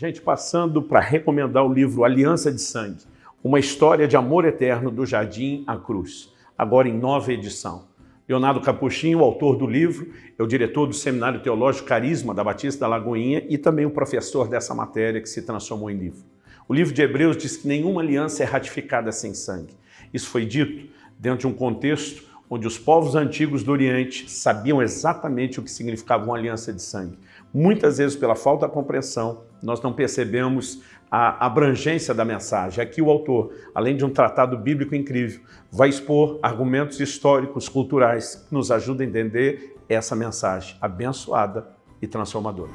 Gente, passando para recomendar o livro Aliança de Sangue, uma história de amor eterno do Jardim à Cruz, agora em nova edição. Leonardo Capuchinho, autor do livro, é o diretor do Seminário Teológico Carisma da Batista da Lagoinha e também o professor dessa matéria que se transformou em livro. O livro de Hebreus diz que nenhuma aliança é ratificada sem sangue. Isso foi dito dentro de um contexto onde os povos antigos do Oriente sabiam exatamente o que significava uma aliança de sangue. Muitas vezes, pela falta de compreensão, nós não percebemos a abrangência da mensagem. Aqui o autor, além de um tratado bíblico incrível, vai expor argumentos históricos, culturais, que nos ajudam a entender essa mensagem abençoada e transformadora.